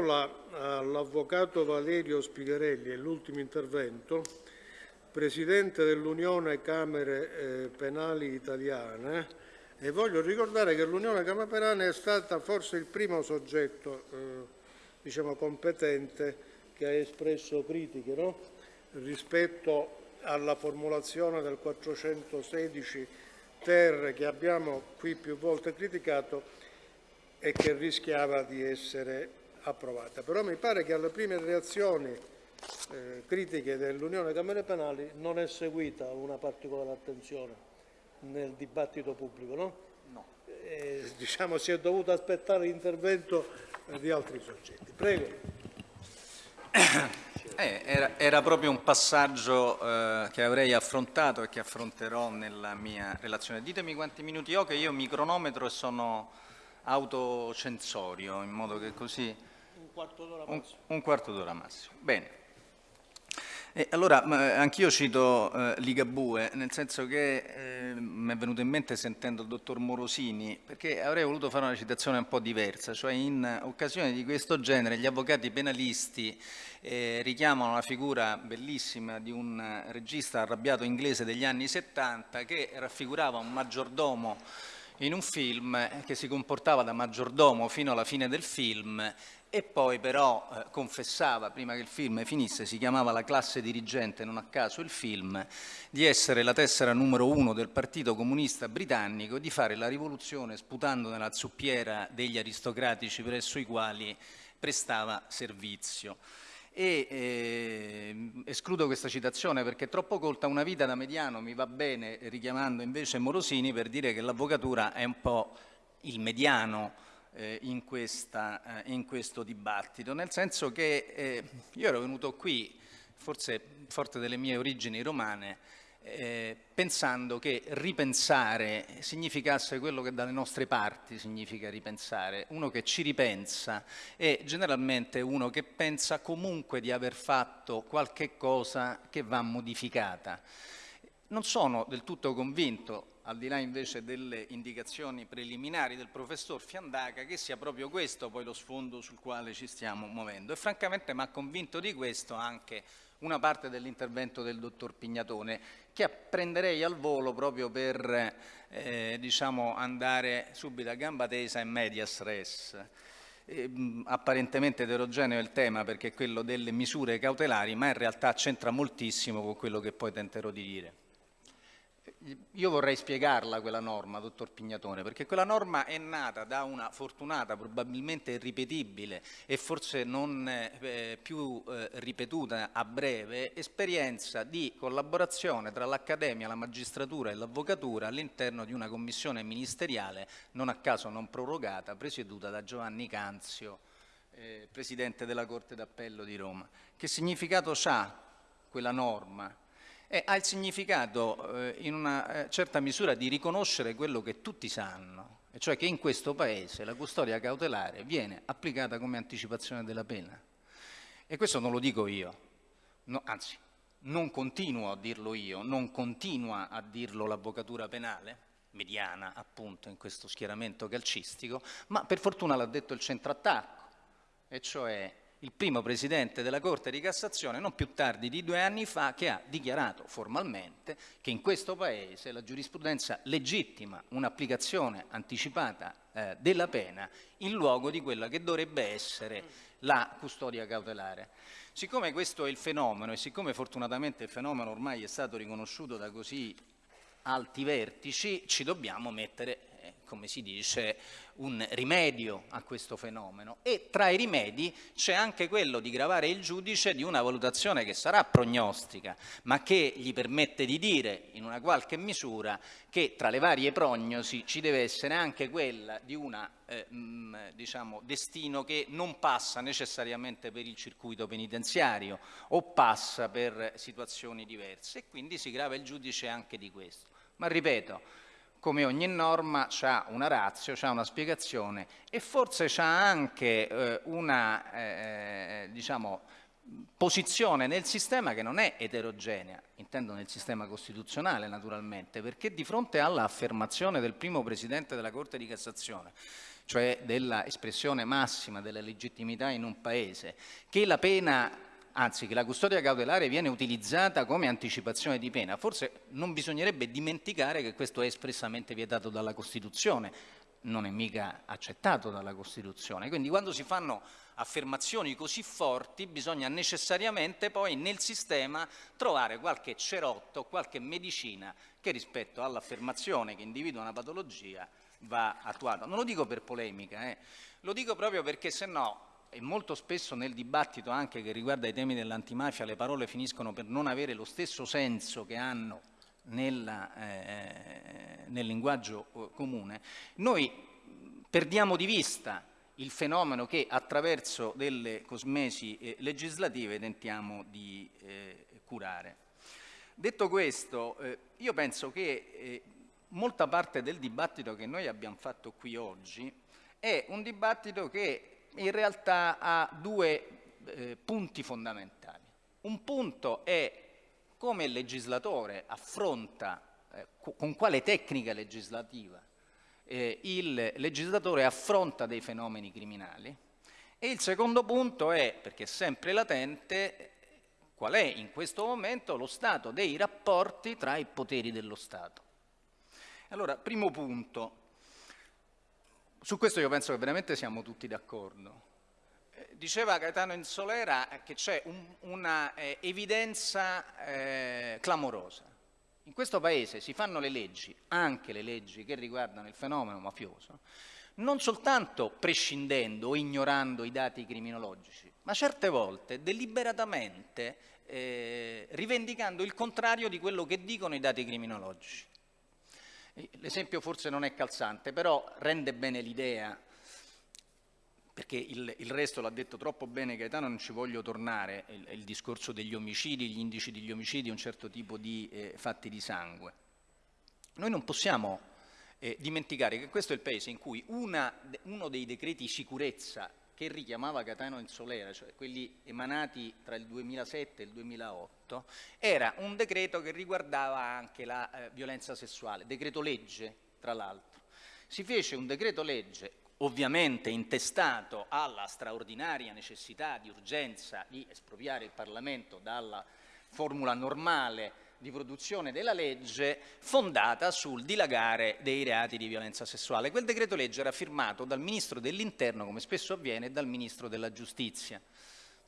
all'Avvocato Valerio Spigherelli, è l'ultimo intervento, Presidente dell'Unione Camere eh, Penali Italiane e voglio ricordare che l'Unione Camere Penali è stata forse il primo soggetto eh, diciamo, competente che ha espresso critiche no? rispetto alla formulazione del 416 ter che abbiamo qui più volte criticato e che rischiava di essere approvata. Però mi pare che alle prime reazioni eh, critiche dell'Unione Camere Penali non è seguita una particolare attenzione nel dibattito pubblico, no? No. Eh, diciamo si è dovuto aspettare l'intervento di altri soggetti. Prego. Eh, era, era, proprio un passaggio eh, che avrei affrontato e che affronterò nella mia relazione. Ditemi quanti minuti ho, che io mi cronometro e sono autocensorio, in modo che così... Un quarto d'ora massimo. Un, un quarto d'ora massimo. Bene. Eh, allora, anch'io cito eh, Ligabue, nel senso che eh, mi è venuto in mente sentendo il dottor Morosini, perché avrei voluto fare una citazione un po' diversa, cioè in occasioni di questo genere gli avvocati penalisti eh, richiamano la figura bellissima di un regista arrabbiato inglese degli anni 70 che raffigurava un maggiordomo in un film che si comportava da maggiordomo fino alla fine del film e poi però eh, confessava, prima che il film finisse, si chiamava La classe dirigente, non a caso il film, di essere la tessera numero uno del Partito Comunista Britannico e di fare la rivoluzione sputando nella zuppiera degli aristocratici presso i quali prestava servizio. E eh, escludo questa citazione perché è troppo colta, una vita da mediano mi va bene, richiamando invece Morosini per dire che l'avvocatura è un po' il mediano in, questa, eh, in, questo dibattito, nel senso che eh, io ero venuto qui, forse forte delle mie origini romane, eh, pensando che ripensare significasse quello che dalle nostre parti significa ripensare, uno che ci ripensa e generalmente uno che pensa comunque di aver fatto qualche cosa che va modificata. Non sono del tutto convinto, al di là invece delle indicazioni preliminari del professor Fiandaca, che sia proprio questo poi lo sfondo sul quale ci stiamo muovendo. E francamente mi ha convinto di questo anche una parte dell'intervento del dottor Pignatone, che prenderei al volo proprio per eh, diciamo, andare subito a gamba tesa in medias res. Eh, apparentemente eterogeneo il tema perché è quello delle misure cautelari, ma in realtà c'entra moltissimo con quello che poi tenterò di dire. Io vorrei spiegarla quella norma, dottor Pignatone, perché quella norma è nata da una fortunata, probabilmente irripetibile e forse non eh, più eh, ripetuta a breve, esperienza di collaborazione tra l'Accademia, la magistratura e l'avvocatura all'interno di una commissione ministeriale, non a caso non prorogata, presieduta da Giovanni Canzio, eh, Presidente della Corte d'Appello di Roma. Che significato ha quella norma? E ha il significato eh, in una eh, certa misura di riconoscere quello che tutti sanno, e cioè che in questo Paese la custodia cautelare viene applicata come anticipazione della pena. E questo non lo dico io, no, anzi, non continuo a dirlo io, non continua a dirlo l'avvocatura penale, mediana appunto in questo schieramento calcistico, ma per fortuna l'ha detto il centro attacco, e cioè il primo presidente della Corte di Cassazione non più tardi di due anni fa che ha dichiarato formalmente che in questo Paese la giurisprudenza legittima un'applicazione anticipata eh, della pena in luogo di quella che dovrebbe essere la custodia cautelare. Siccome questo è il fenomeno e siccome fortunatamente il fenomeno ormai è stato riconosciuto da così alti vertici, ci dobbiamo mettere come si dice, un rimedio a questo fenomeno e tra i rimedi c'è anche quello di gravare il giudice di una valutazione che sarà prognostica, ma che gli permette di dire in una qualche misura che tra le varie prognosi ci deve essere anche quella di un eh, diciamo, destino che non passa necessariamente per il circuito penitenziario o passa per situazioni diverse e quindi si grava il giudice anche di questo. Ma ripeto, come ogni norma ha una razio, ha una spiegazione e forse ha anche eh, una, eh, diciamo, posizione nel sistema che non è eterogenea, intendo nel sistema costituzionale naturalmente, perché di fronte all'affermazione del primo Presidente della Corte di Cassazione, cioè dell'espressione massima della legittimità in un Paese, che la pena anzi che la custodia cautelare viene utilizzata come anticipazione di pena, forse non bisognerebbe dimenticare che questo è espressamente vietato dalla Costituzione, non è mica accettato dalla Costituzione. Quindi quando si fanno affermazioni così forti bisogna necessariamente poi nel sistema trovare qualche cerotto, qualche medicina che rispetto all'affermazione che individua una patologia va attuata. Non lo dico per polemica, eh. lo dico proprio perché se no e molto spesso nel dibattito anche che riguarda i temi dell'antimafia le parole finiscono per non avere lo stesso senso che hanno nella, eh, nel linguaggio eh, comune, noi perdiamo di vista il fenomeno che attraverso delle cosmesi eh, legislative tentiamo di eh, curare. Detto questo, eh, io penso che molta parte del dibattito che noi abbiamo fatto qui oggi è un dibattito che in realtà ha due eh, punti fondamentali. Un punto è come il legislatore affronta, eh, con quale tecnica legislativa eh, il legislatore affronta dei fenomeni criminali e il secondo punto è, perché è sempre latente, qual è in questo momento lo stato dei rapporti tra i poteri dello Stato. Allora, primo punto, su questo io penso che veramente siamo tutti d'accordo. Eh, diceva Gaetano Insolera che c'è un, una eh, evidenza eh, clamorosa. In questo Paese si fanno le leggi, anche le leggi che riguardano il fenomeno mafioso, non soltanto prescindendo o ignorando i dati criminologici, ma certe volte deliberatamente eh, rivendicando il contrario di quello che dicono i dati criminologici. L'esempio forse non è calzante, però rende bene l'idea perché il, il resto l'ha detto troppo bene Gaetano, non ci voglio tornare, il, il, discorso degli omicidi, gli indici degli omicidi, un certo tipo di eh, fatti di sangue. Noi non possiamo eh, dimenticare che questo è il paese in cui una, uno dei decreti sicurezza che richiamava Gaetano in Solera, cioè quelli emanati tra il 2007 e il 2008, era un decreto che riguardava anche la eh, violenza sessuale, decreto legge tra l'altro. Si fece un decreto legge ovviamente intestato alla straordinaria necessità di urgenza di espropriare il Parlamento dalla formula normale di produzione della legge fondata sul dilagare dei reati di violenza sessuale. Quel decreto legge era firmato dal Ministro dell'Interno, come spesso avviene, e dal Ministro della Giustizia.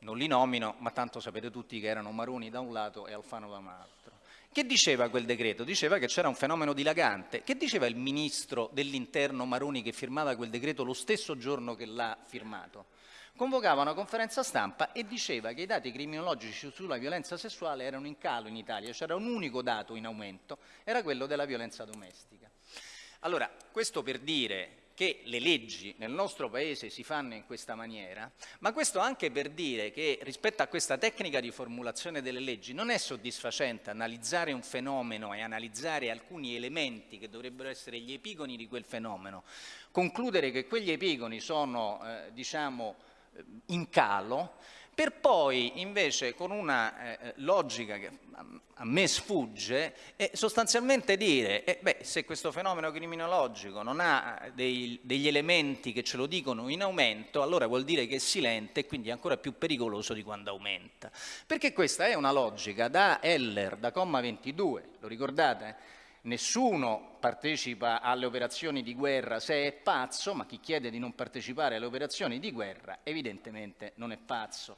Non li nomino, ma tanto sapete tutti che erano Maroni da un lato e Alfano da un altro. Che diceva quel decreto? Diceva che c'era un fenomeno dilagante. Che diceva il ministro dell'interno Maroni che firmava quel decreto lo stesso giorno che l'ha firmato? Convocava una conferenza stampa e diceva che i dati criminologici sulla violenza sessuale erano in calo in Italia, c'era un unico dato in aumento, era quello della violenza domestica. Allora, questo per dire che le leggi nel nostro Paese si fanno in questa maniera, ma questo anche per dire che rispetto a questa tecnica di formulazione delle leggi non è soddisfacente analizzare un fenomeno e analizzare alcuni elementi che dovrebbero essere gli epigoni di quel fenomeno, concludere che quegli epigoni sono eh, diciamo, in calo per poi invece con una eh, logica che a me sfugge eh, sostanzialmente dire eh, beh, se questo fenomeno criminologico non ha dei, degli elementi che ce lo dicono in aumento allora vuol dire che è silente e quindi è ancora più pericoloso di quando aumenta perché questa è una logica da Heller, da comma 22 lo ricordate? Nessuno partecipa alle operazioni di guerra se è pazzo, ma chi chiede di non partecipare alle operazioni di guerra evidentemente non è pazzo.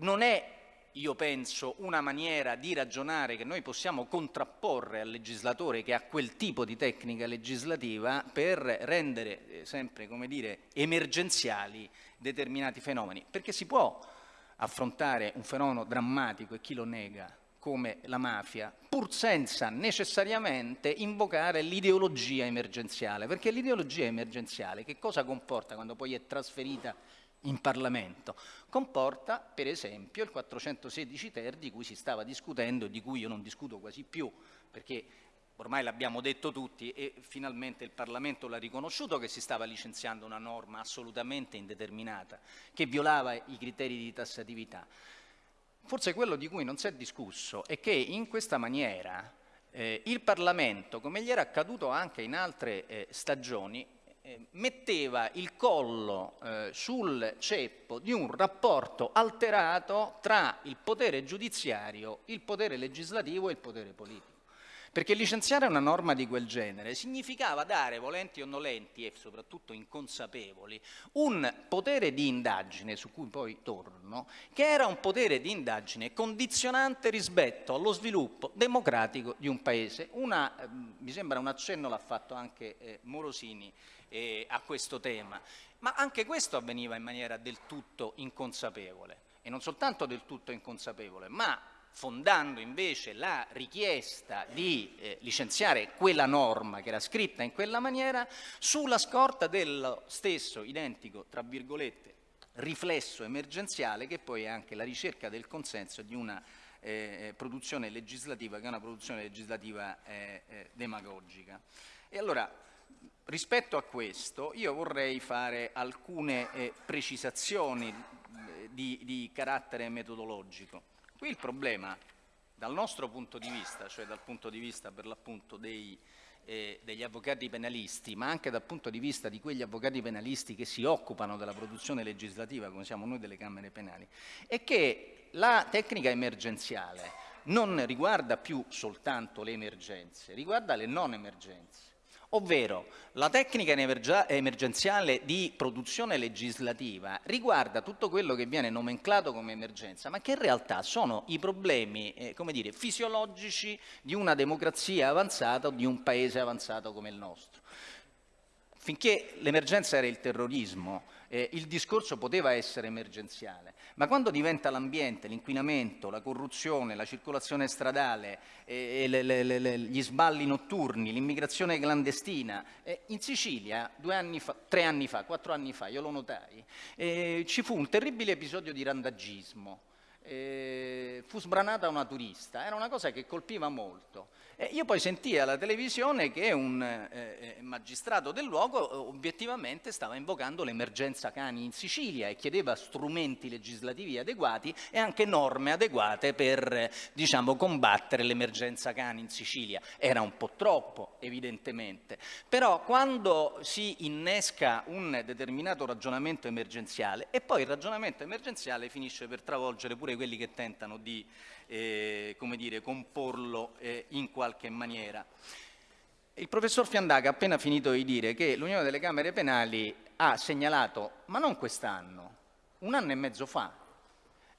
Non è, io penso, una maniera di ragionare che noi possiamo contrapporre al legislatore che ha quel tipo di tecnica legislativa per rendere eh, sempre, come dire, emergenziali determinati fenomeni, perché si può affrontare un fenomeno drammatico e chi lo nega come la mafia, pur senza necessariamente invocare l'ideologia emergenziale, perché l'ideologia emergenziale che cosa comporta quando poi è trasferita in Parlamento? Comporta, per esempio, il 416 ter di cui si stava discutendo e di cui io non discuto quasi più, perché ormai l'abbiamo detto tutti e finalmente il Parlamento l'ha riconosciuto che si stava licenziando una norma assolutamente indeterminata, che violava i criteri di tassatività. Forse quello di cui non si è discusso è che in questa maniera eh, il Parlamento, come gli era accaduto anche in altre eh, stagioni, eh, metteva il collo eh, sul ceppo di un rapporto alterato tra il potere giudiziario, il potere legislativo e il potere politico. Perché licenziare una norma di quel genere significava dare, volenti o nolenti e soprattutto inconsapevoli, un potere di indagine, su cui poi torno, che era un potere di indagine condizionante rispetto allo sviluppo democratico di un Paese. Una, eh, mi sembra un accenno l'ha fatto anche eh, Morosini eh, a questo tema, ma anche questo avveniva in maniera del tutto inconsapevole. E non soltanto del tutto inconsapevole, ma fondando invece la richiesta di eh, licenziare quella norma che era scritta in quella maniera sulla scorta dello stesso identico, tra virgolette, riflesso emergenziale che poi è anche la ricerca del consenso di una eh, produzione legislativa che è una produzione legislativa eh, eh demagogica. E allora, rispetto a questo, io vorrei fare alcune eh, precisazioni eh, di, di carattere metodologico. Qui il problema, dal nostro punto di vista, cioè dal punto di vista per l'appunto dei, eh, degli avvocati penalisti, ma anche dal punto di vista di quegli avvocati penalisti che si occupano della produzione legislativa, come siamo noi delle Camere Penali, è che la tecnica emergenziale non riguarda più soltanto le emergenze, riguarda le non emergenze. Ovvero la tecnica emergenziale di produzione legislativa riguarda tutto quello che viene nomenclato come emergenza, ma che in realtà sono i problemi eh, dire, fisiologici di una democrazia avanzata o di un paese avanzato come il nostro. Finché l'emergenza era il terrorismo, eh, il discorso poteva essere emergenziale, ma quando diventa l'ambiente, l'inquinamento, la corruzione, la circolazione stradale, eh, le, le, le, gli sballi notturni, l'immigrazione clandestina, eh, in Sicilia due anni fa, tre anni fa, quattro anni fa, io lo notai, eh, ci fu un terribile episodio di randagismo. Eh, fu sbranata una turista, era una cosa che colpiva molto. Eh, io poi sentii alla televisione che un eh, eh magistrato del luogo eh, obiettivamente stava invocando l'emergenza cani in Sicilia e chiedeva strumenti legislativi adeguati e anche norme adeguate per diciamo, combattere l'emergenza cani in Sicilia. Era un po' troppo, evidentemente, però quando si innesca un determinato ragionamento emergenziale e poi il ragionamento emergenziale finisce per travolgere pure quelli che tentano di eh, dire, comporlo eh, in qualche maniera. Il professor Fiandaca ha appena finito di dire che l'Unione delle Camere Penali ha segnalato, ma non quest'anno, un anno e mezzo fa,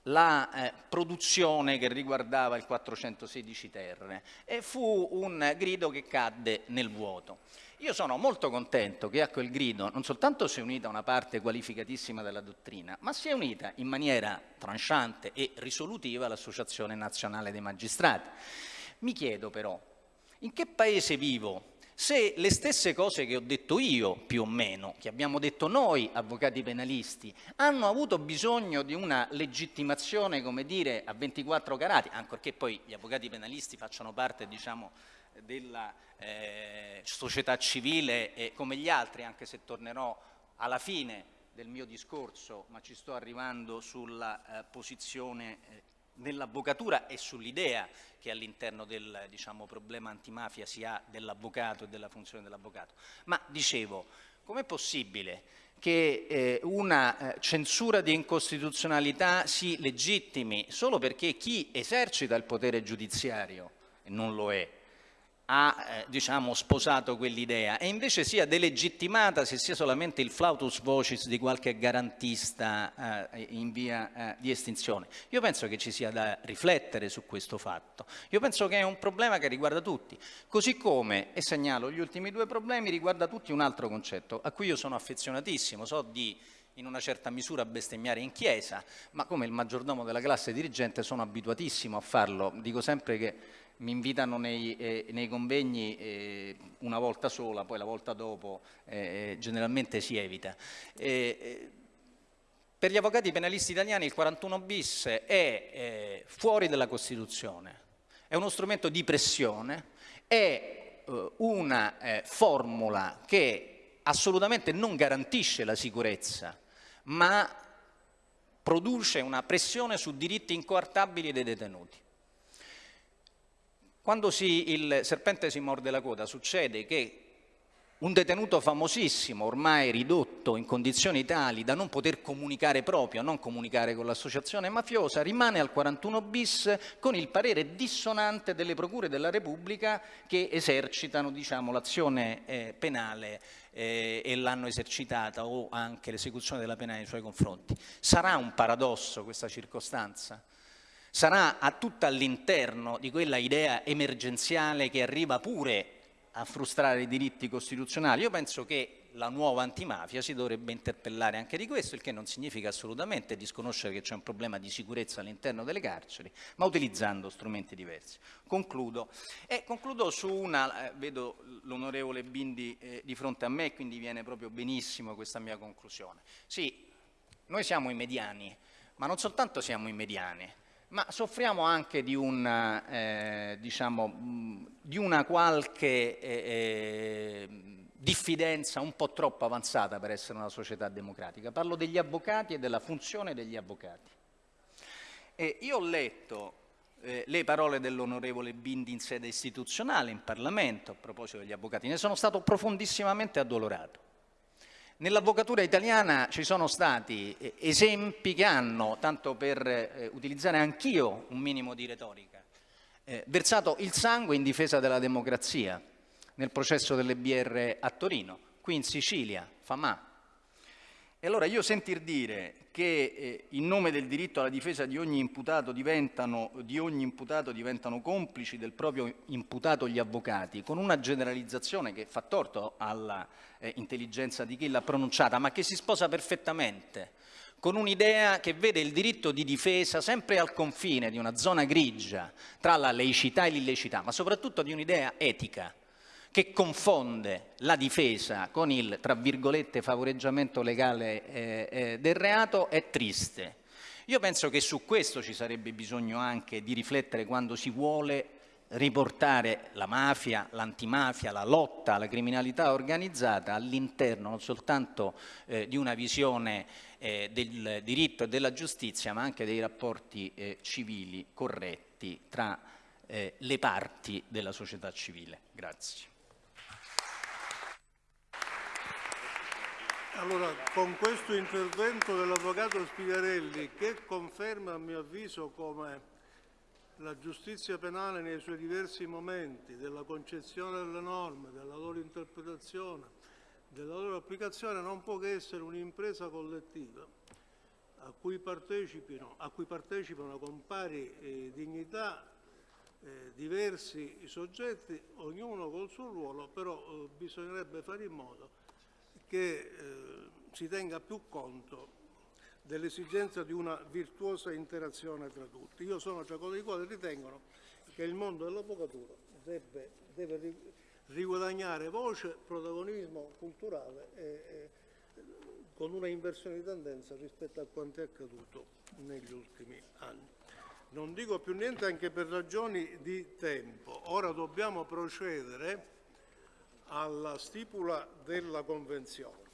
la eh, produzione che riguardava il 416 Terre e fu un grido che cadde nel vuoto. Io sono molto contento che a quel grido non soltanto si è unita una parte qualificatissima della dottrina, ma si è unita in maniera tranchante e risolutiva l'Associazione Nazionale dei Magistrati. Mi chiedo però, in che paese vivo se le stesse cose che ho detto io, più o meno, che abbiamo detto noi, avvocati penalisti, hanno avuto bisogno di una legittimazione, come dire, a 24 carati, ancorché poi gli avvocati penalisti facciano parte, diciamo, della eh, società civile e come gli altri, anche se tornerò alla fine del mio discorso, ma ci sto arrivando sulla eh, posizione eh, dell'avvocatura e sull'idea che all'interno del diciamo, problema antimafia si ha dell'avvocato e della funzione dell'avvocato. Ma dicevo, com'è possibile che eh, una eh, censura di incostituzionalità si legittimi solo perché chi esercita il potere giudiziario, non lo è, ha eh, diciamo, sposato quell'idea e invece sia delegittimata se sia solamente il flautus vocis di qualche garantista eh, in via eh, di estinzione. Io penso che ci sia da riflettere su questo fatto. Io penso che è un problema che riguarda tutti, così come, e segnalo gli ultimi due problemi, riguarda tutti un altro concetto a cui io sono affezionatissimo, so di in una certa misura bestemmiare in chiesa, ma come il maggiordomo della classe dirigente sono abituatissimo a farlo. Dico sempre che mi invitano nei, eh, nei convegni eh, una volta sola, poi la volta dopo eh, generalmente si evita. Eh, per gli avvocati penalisti italiani il 41 bis è eh, fuori dalla Costituzione, è uno strumento di pressione, è eh, una formula che assolutamente non garantisce la sicurezza, ma produce una pressione su diritti incoartabili dei detenuti. Quando si, il serpente si morde la coda succede che un detenuto famosissimo, ormai ridotto in condizioni tali da non poter comunicare proprio, non comunicare con l'associazione mafiosa, rimane al 41 bis con il parere dissonante delle procure della Repubblica che esercitano diciamo, l'azione eh, penale eh, e l'hanno esercitata o anche l'esecuzione della pena nei suoi confronti. Sarà un paradosso questa circostanza? Sarà a tutta all'interno di quella idea emergenziale che arriva pure a frustrare i diritti costituzionali. Io penso che la nuova antimafia si dovrebbe interpellare anche di questo, il che non significa assolutamente disconoscere che c'è un problema di sicurezza all'interno delle carceri, ma utilizzando strumenti diversi. Concludo. E concludo su una, eh, vedo l'onorevole Bindi eh, di fronte a me, quindi viene proprio benissimo questa mia conclusione. Sì, noi siamo i mediani, ma non soltanto siamo i mediani, ma soffriamo anche di una, eh, diciamo, di una qualche eh, eh, diffidenza un po' troppo avanzata per essere una società democratica. Parlo degli avvocati e della funzione degli avvocati. E io ho letto eh, le parole dell'onorevole Bindi in sede istituzionale, in Parlamento, a proposito degli avvocati, ne sono stato profondissimamente addolorato. Nell'avvocatura italiana ci sono stati eh, esempi che hanno, tanto per eh, utilizzare anch'io un minimo di retorica, eh, versato il sangue in difesa della democrazia nel processo delle BR a Torino, qui in Sicilia, Famà. E allora io sentir dire che eh, in nome del diritto alla difesa di ogni, imputato diventano, di ogni imputato diventano complici del proprio imputato gli avvocati, con una generalizzazione che fa torto alla eh, di chi l'ha pronunciata, ma che si sposa perfettamente con un'idea che vede il diritto di difesa sempre al confine di una zona grigia tra la laicità e l'illecità, ma soprattutto di un'idea etica che confonde la difesa con il, tra virgolette, favoreggiamento legale eh, eh, del reato è triste. Io penso che su questo ci sarebbe bisogno anche di riflettere quando si vuole riportare la mafia, l'antimafia, la lotta alla criminalità organizzata all'interno non soltanto eh, di una visione eh, del diritto e della giustizia, ma anche dei rapporti eh, civili corretti tra eh, le parti della società civile. Grazie. Allora, con questo intervento dell'Avvocato Spigarelli, che conferma a mio avviso come la giustizia penale nei suoi diversi momenti, della concezione delle norme, della loro interpretazione, della loro applicazione, non può che essere un'impresa collettiva a cui partecipino, a cui partecipano con pari eh, dignità eh, diversi soggetti, ognuno col suo ruolo, però eh, bisognerebbe fare in modo che eh, si tenga più conto dell'esigenza di una virtuosa interazione tra tutti. Io sono tra coloro i quali ritengono che il mondo dell'avvocatura deve, deve riguadagnare voce, protagonismo culturale e, e, con una inversione di tendenza rispetto a quanto è accaduto negli ultimi anni. Non dico più niente anche per ragioni di tempo. Ora dobbiamo procedere alla stipula della Convenzione.